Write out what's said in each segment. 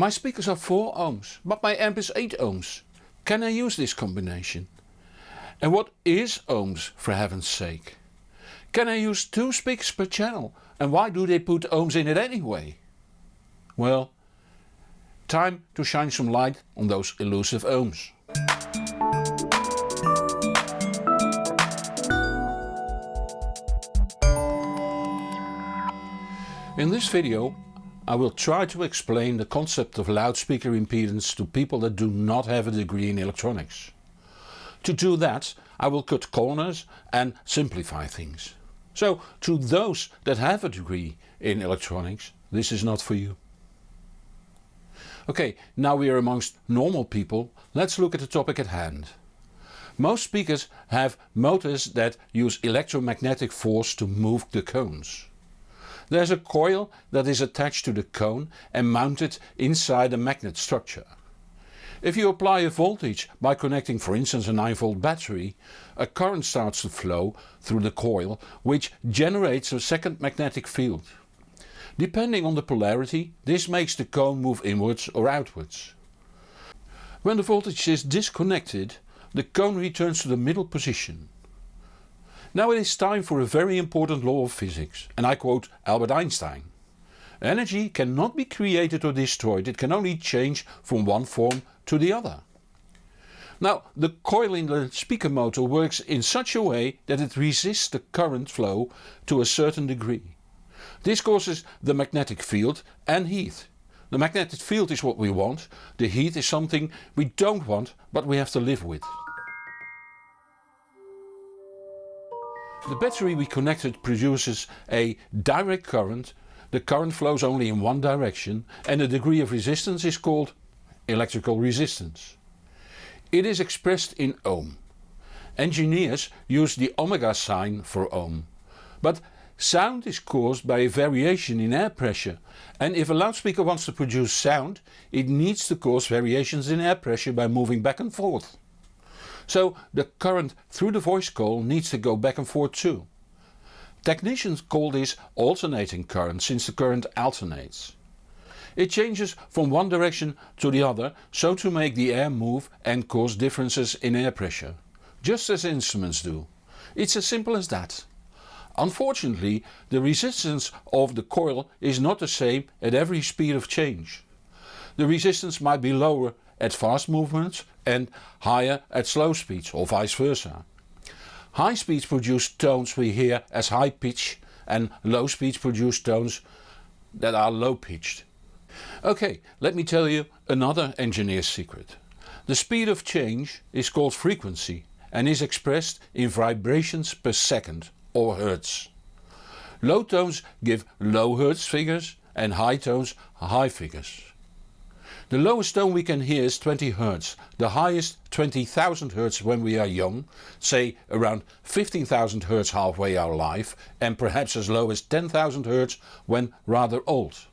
My speakers are 4 ohms, but my amp is 8 ohms. Can I use this combination? And what is ohms for heaven's sake? Can I use two speakers per channel and why do they put ohms in it anyway? Well, time to shine some light on those elusive ohms. In this video I will try to explain the concept of loudspeaker impedance to people that do not have a degree in electronics. To do that I will cut corners and simplify things. So to those that have a degree in electronics this is not for you. Ok, now we are amongst normal people, let's look at the topic at hand. Most speakers have motors that use electromagnetic force to move the cones. There is a coil that is attached to the cone and mounted inside a magnet structure. If you apply a voltage by connecting for instance a 9 volt battery, a current starts to flow through the coil which generates a second magnetic field. Depending on the polarity this makes the cone move inwards or outwards. When the voltage is disconnected the cone returns to the middle position. Now it is time for a very important law of physics and I quote Albert Einstein. Energy cannot be created or destroyed, it can only change from one form to the other. Now the coil in the speaker motor works in such a way that it resists the current flow to a certain degree. This causes the magnetic field and heat. The magnetic field is what we want, the heat is something we don't want but we have to live with. The battery we connected produces a direct current, the current flows only in one direction and the degree of resistance is called electrical resistance. It is expressed in ohm. Engineers use the omega sign for ohm. But sound is caused by a variation in air pressure and if a loudspeaker wants to produce sound it needs to cause variations in air pressure by moving back and forth. So the current through the voice coil needs to go back and forth too. Technicians call this alternating current since the current alternates. It changes from one direction to the other so to make the air move and cause differences in air pressure. Just as instruments do. It's as simple as that. Unfortunately the resistance of the coil is not the same at every speed of change. The resistance might be lower at fast movements and higher at slow speeds or vice versa. High speeds produce tones we hear as high pitch and low speeds produce tones that are low pitched. Ok, let me tell you another engineer's secret. The speed of change is called frequency and is expressed in vibrations per second or hertz. Low tones give low hertz figures and high tones high figures. The lowest tone we can hear is 20 Hz, the highest 20,000 Hz when we are young, say around 15,000 Hz halfway our life and perhaps as low as 10,000 Hz when rather old.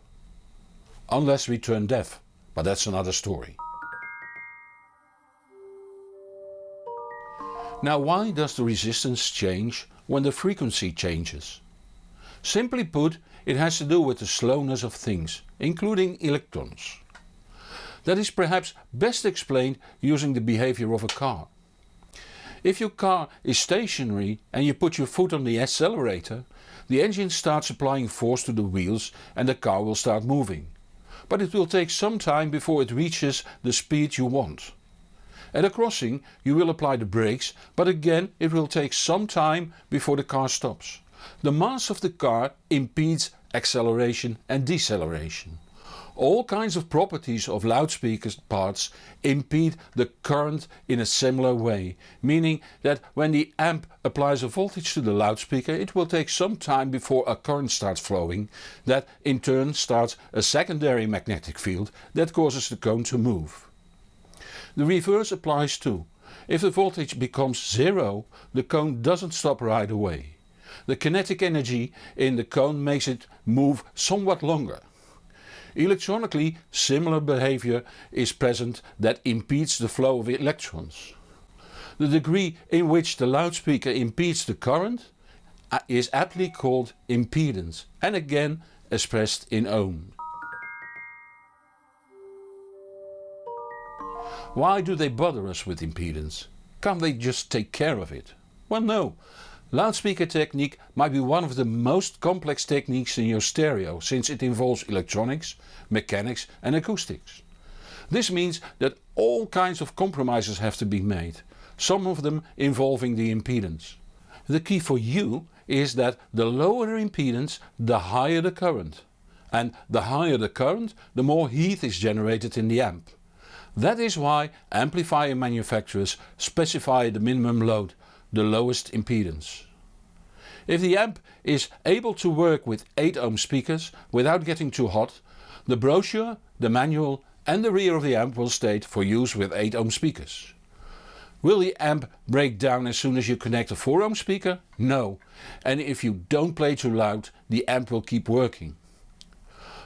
Unless we turn deaf, but that's another story. Now why does the resistance change when the frequency changes? Simply put it has to do with the slowness of things, including electrons. That is perhaps best explained using the behavior of a car. If your car is stationary and you put your foot on the accelerator, the engine starts applying force to the wheels and the car will start moving. But it will take some time before it reaches the speed you want. At a crossing you will apply the brakes but again it will take some time before the car stops. The mass of the car impedes acceleration and deceleration. All kinds of properties of loudspeaker parts impede the current in a similar way, meaning that when the amp applies a voltage to the loudspeaker it will take some time before a current starts flowing, that in turn starts a secondary magnetic field that causes the cone to move. The reverse applies too. If the voltage becomes zero the cone doesn't stop right away. The kinetic energy in the cone makes it move somewhat longer. Electronically similar behavior is present that impedes the flow of electrons. The degree in which the loudspeaker impedes the current uh, is aptly called impedance and again expressed in ohm. Why do they bother us with impedance? Can't they just take care of it? Well no. Loudspeaker technique might be one of the most complex techniques in your stereo since it involves electronics, mechanics and acoustics. This means that all kinds of compromises have to be made, some of them involving the impedance. The key for you is that the lower the impedance the higher the current. And the higher the current the more heat is generated in the amp. That is why amplifier manufacturers specify the minimum load, the lowest impedance. If the amp is able to work with 8 ohm speakers without getting too hot, the brochure, the manual and the rear of the amp will state for use with 8 ohm speakers. Will the amp break down as soon as you connect a 4 ohm speaker? No. And if you don't play too loud the amp will keep working.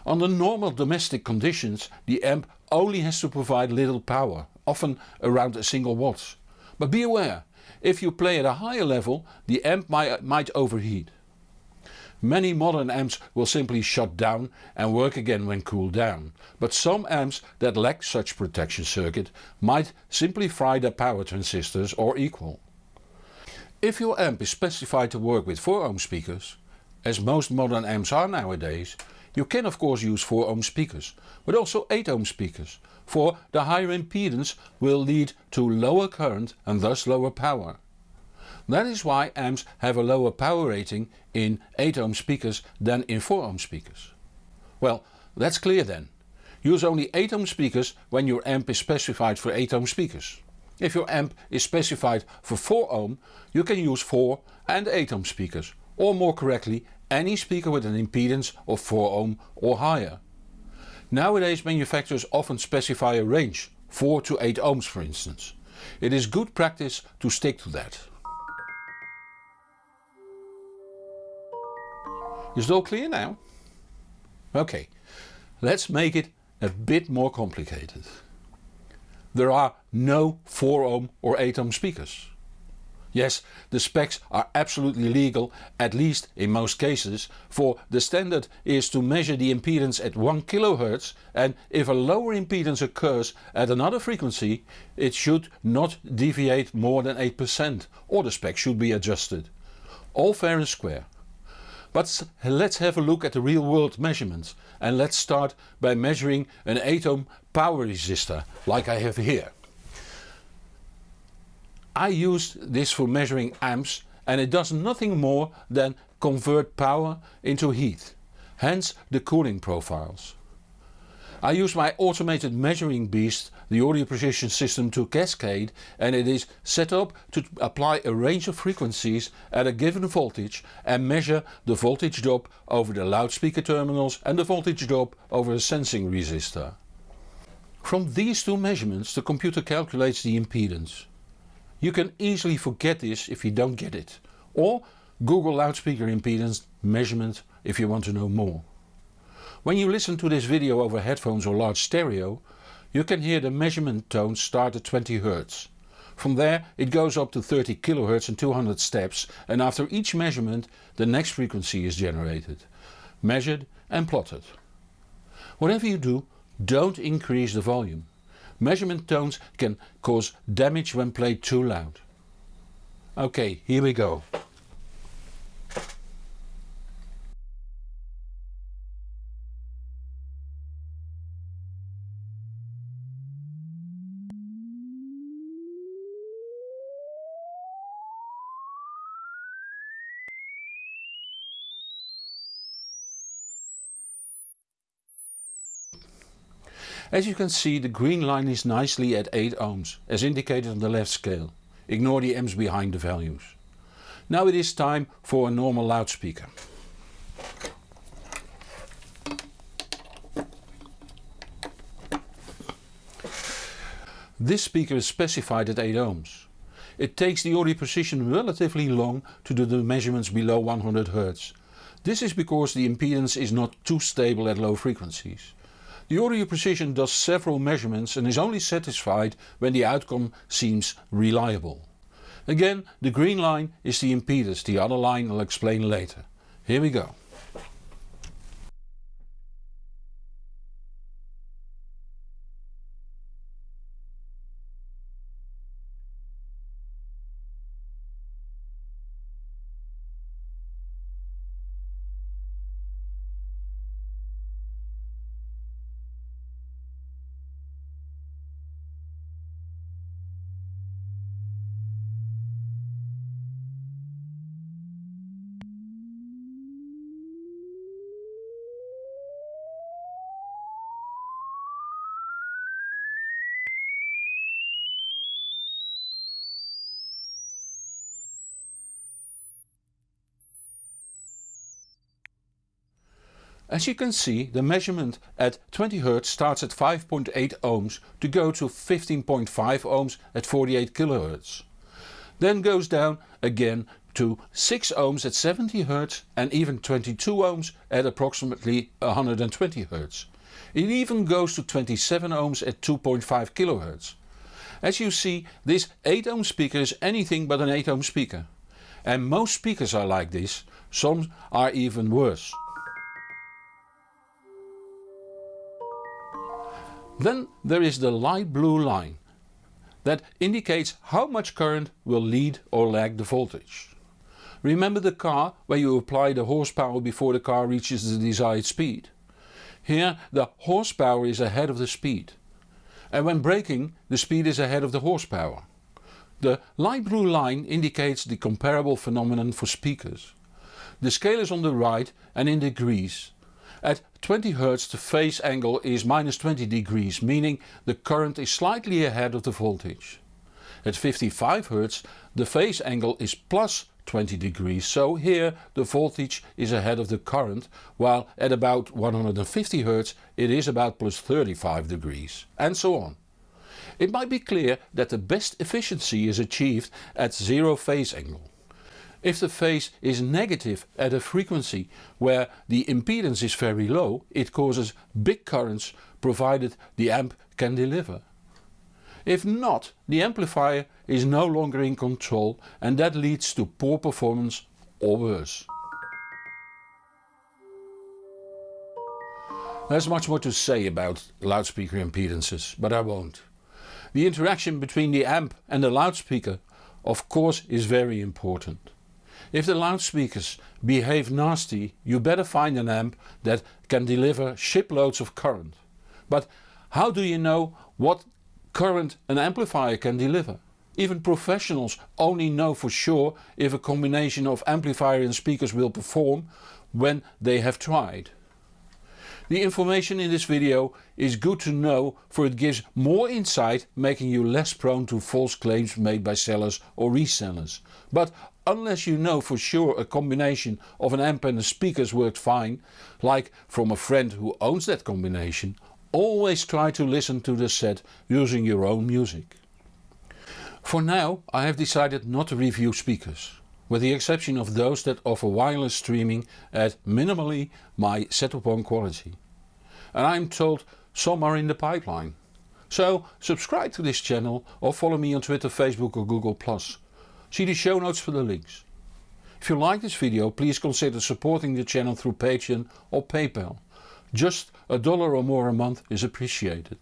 Under normal domestic conditions the amp only has to provide little power, often around a single watt. But be aware, if you play at a higher level the amp might, might overheat. Many modern amps will simply shut down and work again when cooled down, but some amps that lack such protection circuit might simply fry their power transistors or equal. If your amp is specified to work with 4 ohm speakers, as most modern amps are nowadays, you can of course use 4 ohm speakers, but also 8 ohm speakers, for the higher impedance will lead to lower current and thus lower power. That is why amps have a lower power rating in 8 ohm speakers than in 4 ohm speakers. Well that's clear then. Use only 8 ohm speakers when your amp is specified for 8 ohm speakers. If your amp is specified for 4 ohm you can use 4 and 8 ohm speakers or more correctly any speaker with an impedance of 4 ohm or higher. Nowadays manufacturers often specify a range 4 to 8 ohms for instance. It is good practice to stick to that. Is it all clear now? Ok, let's make it a bit more complicated. There are no 4 ohm or 8 ohm speakers. Yes, the specs are absolutely legal, at least in most cases, for the standard is to measure the impedance at 1 kHz and if a lower impedance occurs at another frequency it should not deviate more than 8% or the spec should be adjusted. All fair and square. But let's have a look at the real world measurements and let's start by measuring an 8 ohm power resistor like I have here. I use this for measuring amps and it does nothing more than convert power into heat, hence the cooling profiles. I use my automated measuring beast, the audio precision System Two Cascade and it is set up to apply a range of frequencies at a given voltage and measure the voltage drop over the loudspeaker terminals and the voltage drop over a sensing resistor. From these two measurements the computer calculates the impedance. You can easily forget this if you don't get it or Google loudspeaker impedance measurement if you want to know more. When you listen to this video over headphones or large stereo, you can hear the measurement tone start at 20 Hz. From there it goes up to 30 kHz and 200 steps and after each measurement the next frequency is generated, measured and plotted. Whatever you do, don't increase the volume. Measurement tones can cause damage when played too loud. Ok, here we go. As you can see the green line is nicely at 8 ohms as indicated on the left scale. Ignore the amps behind the values. Now it is time for a normal loudspeaker. This speaker is specified at 8 ohms. It takes the audio precision relatively long to do the measurements below 100 Hz. This is because the impedance is not too stable at low frequencies. The audio precision does several measurements and is only satisfied when the outcome seems reliable. Again the green line is the impedance, the other line I'll explain later. Here we go. As you can see the measurement at 20 Hz starts at 5.8 ohms to go to 15.5 ohms at 48 kHz. Then goes down again to 6 ohms at 70 Hz and even 22 ohms at approximately 120 Hz. It even goes to 27 ohms at 2.5 kHz. As you see this 8 ohm speaker is anything but an 8 ohm speaker. And most speakers are like this, some are even worse. Then there is the light blue line. That indicates how much current will lead or lag the voltage. Remember the car where you apply the horsepower before the car reaches the desired speed. Here the horsepower is ahead of the speed. And when braking the speed is ahead of the horsepower. The light blue line indicates the comparable phenomenon for speakers. The scale is on the right and in degrees. At 20 Hz the phase angle is minus 20 degrees, meaning the current is slightly ahead of the voltage. At 55 Hz the phase angle is plus 20 degrees, so here the voltage is ahead of the current, while at about 150 Hz it is about plus 35 degrees, and so on. It might be clear that the best efficiency is achieved at zero phase angle. If the phase is negative at a frequency where the impedance is very low, it causes big currents provided the amp can deliver. If not, the amplifier is no longer in control and that leads to poor performance or worse. There's much more to say about loudspeaker impedances, but I won't. The interaction between the amp and the loudspeaker of course is very important. If the loudspeakers behave nasty you better find an amp that can deliver shiploads of current. But how do you know what current an amplifier can deliver? Even professionals only know for sure if a combination of amplifier and speakers will perform when they have tried. The information in this video is good to know for it gives more insight making you less prone to false claims made by sellers or resellers. But unless you know for sure a combination of an amp and a speakers worked fine, like from a friend who owns that combination, always try to listen to the set using your own music. For now I have decided not to review speakers, with the exception of those that offer wireless streaming at minimally my setup one quality and I'm told some are in the pipeline. So subscribe to this channel or follow me on Twitter, Facebook or Google+. See the show notes for the links. If you like this video please consider supporting the channel through Patreon or PayPal. Just a dollar or more a month is appreciated.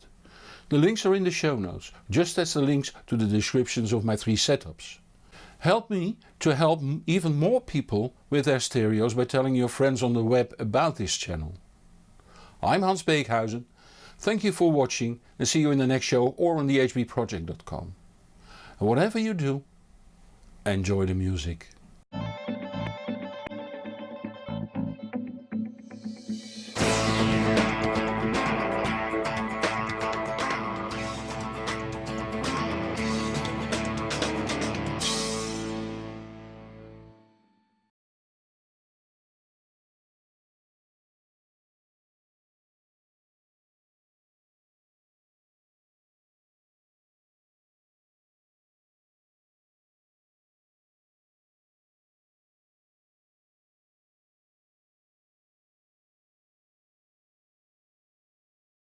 The links are in the show notes, just as the links to the descriptions of my three setups. Help me to help even more people with their stereos by telling your friends on the web about this channel. I'm Hans Beekhuyzen, thank you for watching and see you in the next show or on thehbproject.com. And whatever you do, enjoy the music.